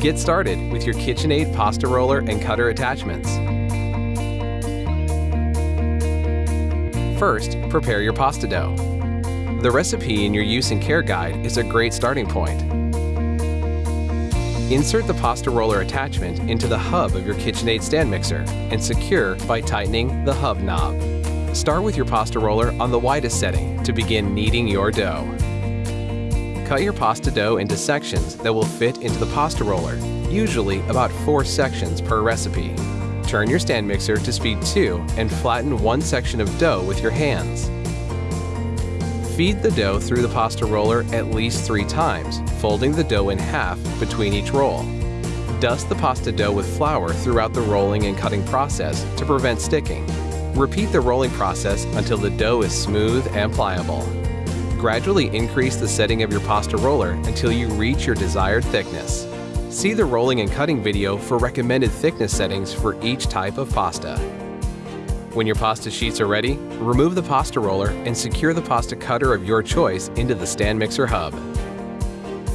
Get started with your KitchenAid pasta roller and cutter attachments. First, prepare your pasta dough. The recipe in your use and care guide is a great starting point. Insert the pasta roller attachment into the hub of your KitchenAid stand mixer and secure by tightening the hub knob. Start with your pasta roller on the widest setting to begin kneading your dough. Cut your pasta dough into sections that will fit into the pasta roller, usually about 4 sections per recipe. Turn your stand mixer to speed 2 and flatten one section of dough with your hands. Feed the dough through the pasta roller at least three times, folding the dough in half between each roll. Dust the pasta dough with flour throughout the rolling and cutting process to prevent sticking. Repeat the rolling process until the dough is smooth and pliable. Gradually increase the setting of your pasta roller until you reach your desired thickness. See the rolling and cutting video for recommended thickness settings for each type of pasta. When your pasta sheets are ready, remove the pasta roller and secure the pasta cutter of your choice into the stand mixer hub.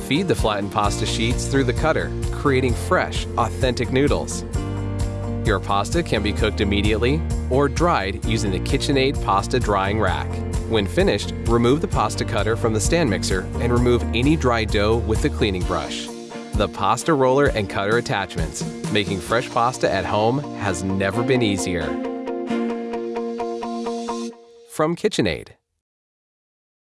Feed the flattened pasta sheets through the cutter, creating fresh, authentic noodles. Your pasta can be cooked immediately or dried using the KitchenAid pasta drying rack. When finished, remove the pasta cutter from the stand mixer and remove any dry dough with the cleaning brush. The pasta roller and cutter attachments, making fresh pasta at home has never been easier from KitchenAid.